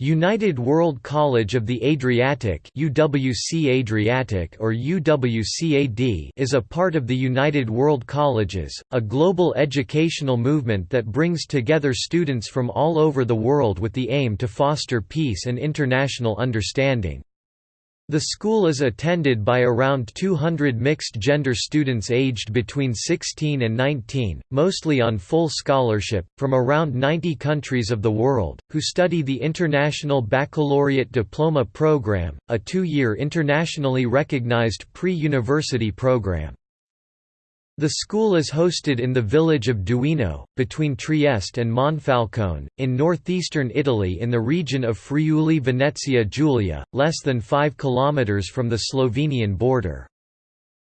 United World College of the Adriatic UWC Adriatic or UWCAD is a part of the United World Colleges, a global educational movement that brings together students from all over the world with the aim to foster peace and international understanding. The school is attended by around 200 mixed-gender students aged between 16 and 19, mostly on full scholarship, from around 90 countries of the world, who study the International Baccalaureate Diploma Program, a two-year internationally recognized pre-university program. The school is hosted in the village of Duino, between Trieste and Monfalcone, in northeastern Italy in the region of Friuli-Venezia Giulia, less than 5 km from the Slovenian border.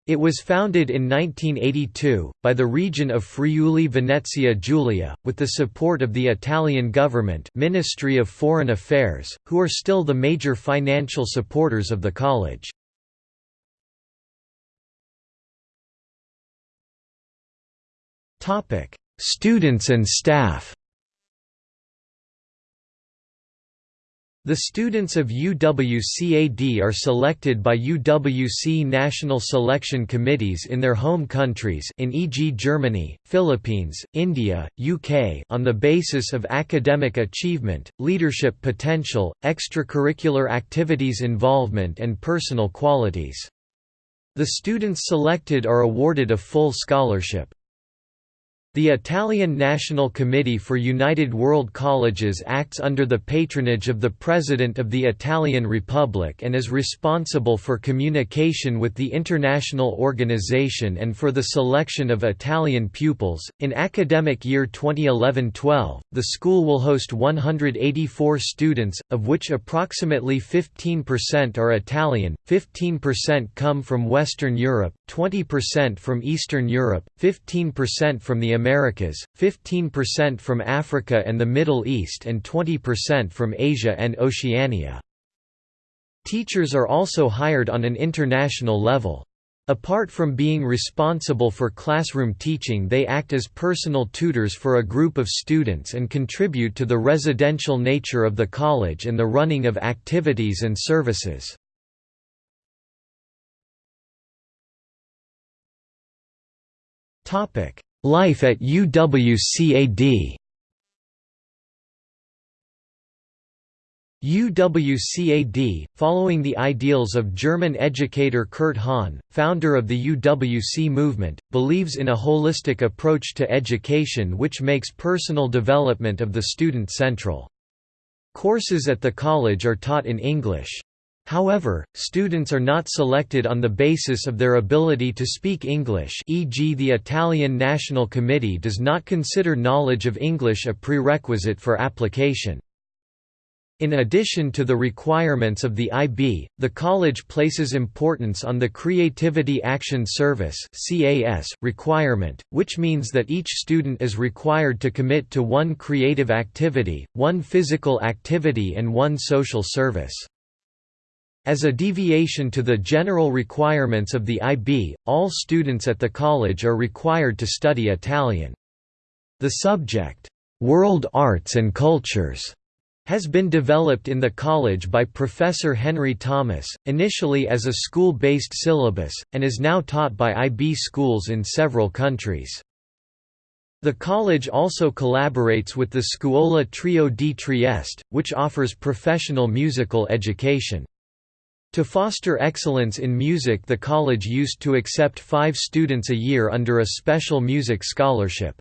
It was founded in 1982, by the region of Friuli-Venezia Giulia, with the support of the Italian government Ministry of Foreign Affairs, who are still the major financial supporters of the college. Topic: Students and staff. The students of UWCAD are selected by UWC national selection committees in their home countries in e.g. Germany, Philippines, India, UK on the basis of academic achievement, leadership potential, extracurricular activities involvement and personal qualities. The students selected are awarded a full scholarship. The Italian National Committee for United World Colleges acts under the patronage of the President of the Italian Republic and is responsible for communication with the international organization and for the selection of Italian pupils. In academic year 2011-12, the school will host 184 students, of which approximately 15% are Italian, 15% come from Western Europe, 20% from Eastern Europe, 15% from the Americas, 15% from Africa and the Middle East and 20% from Asia and Oceania. Teachers are also hired on an international level. Apart from being responsible for classroom teaching they act as personal tutors for a group of students and contribute to the residential nature of the college and the running of activities and services. Life at UWCAD UWCAD, following the ideals of German educator Kurt Hahn, founder of the UWC movement, believes in a holistic approach to education which makes personal development of the student central. Courses at the college are taught in English. However, students are not selected on the basis of their ability to speak English e.g. the Italian National Committee does not consider knowledge of English a prerequisite for application. In addition to the requirements of the IB, the college places importance on the Creativity Action Service requirement, which means that each student is required to commit to one creative activity, one physical activity and one social service. As a deviation to the general requirements of the IB, all students at the college are required to study Italian. The subject, "'World Arts and Cultures' has been developed in the college by Professor Henry Thomas, initially as a school-based syllabus, and is now taught by IB schools in several countries. The college also collaborates with the Scuola Trio di Trieste, which offers professional musical education. To foster excellence in music the college used to accept five students a year under a special music scholarship.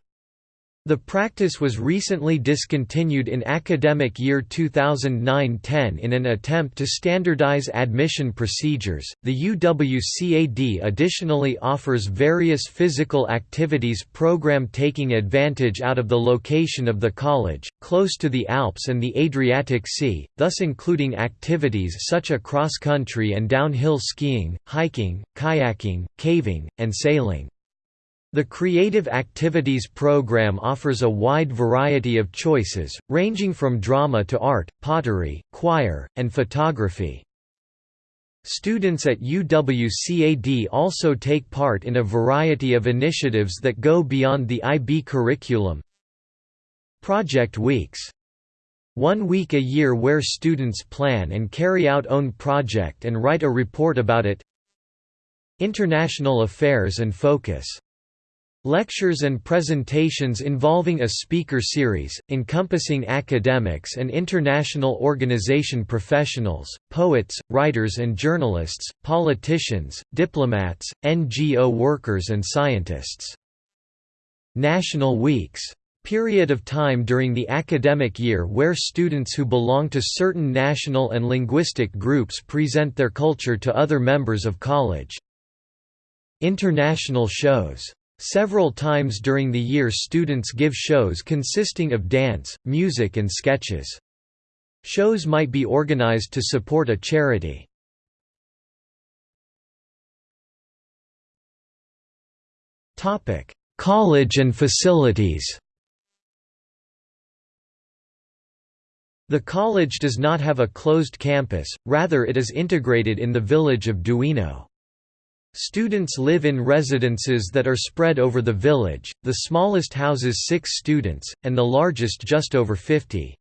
The practice was recently discontinued in academic year 2009-10 in an attempt to standardize admission procedures. The UWCAD additionally offers various physical activities program taking advantage out of the location of the college, close to the Alps and the Adriatic Sea, thus including activities such as cross-country and downhill skiing, hiking, kayaking, caving, and sailing. The Creative Activities program offers a wide variety of choices, ranging from drama to art, pottery, choir, and photography. Students at UWCAD also take part in a variety of initiatives that go beyond the IB curriculum. Project Weeks One week a year where students plan and carry out own project and write a report about it International affairs and focus Lectures and presentations involving a speaker series, encompassing academics and international organization professionals, poets, writers and journalists, politicians, diplomats, NGO workers and scientists. National Weeks period of time during the academic year where students who belong to certain national and linguistic groups present their culture to other members of college. International shows Several times during the year students give shows consisting of dance, music and sketches. Shows might be organized to support a charity. College and facilities The college does not have a closed campus, rather it is integrated in the village of Duino. Students live in residences that are spread over the village, the smallest houses 6 students, and the largest just over 50.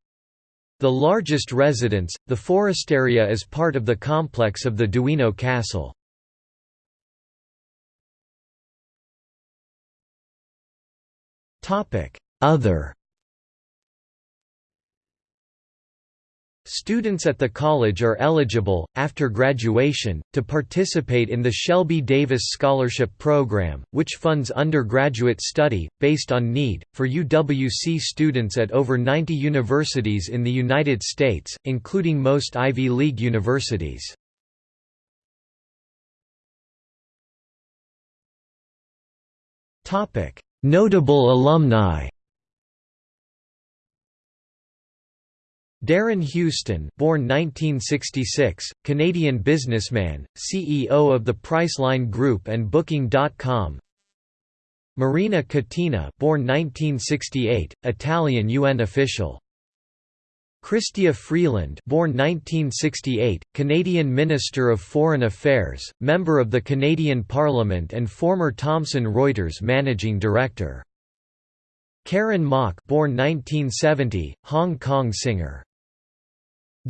The largest residence, the Foresteria is part of the complex of the Duino Castle. Other Students at the college are eligible, after graduation, to participate in the Shelby Davis Scholarship Program, which funds undergraduate study, based on need, for UWC students at over 90 universities in the United States, including most Ivy League universities. Notable alumni Darren Huston born 1966, Canadian businessman, CEO of the Priceline Group and Booking.com Marina Catena, born 1968, Italian UN official. Chrystia Freeland born 1968, Canadian Minister of Foreign Affairs, member of the Canadian Parliament and former Thomson Reuters managing director. Karen Mok born 1970, Hong Kong singer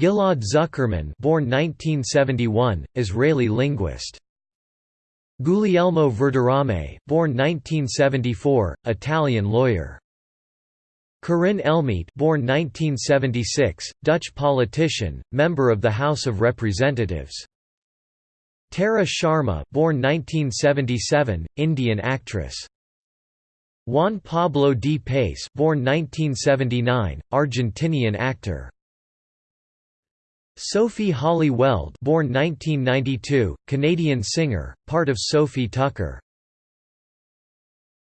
Ghil'ad Zuckermann born 1971, Israeli linguist. Guglielmo Verdirame born 1974, Italian lawyer. Corinne Ellemeet born 1976, Dutch politician, member of the House of Representatives. Tara Sharma born 1977, Indian actress. Juan Pablo di Pace born 1979, Argentinian actor. Sophie Hawley-Weld born 1992, Canadian singer, part of Sofi Tukker.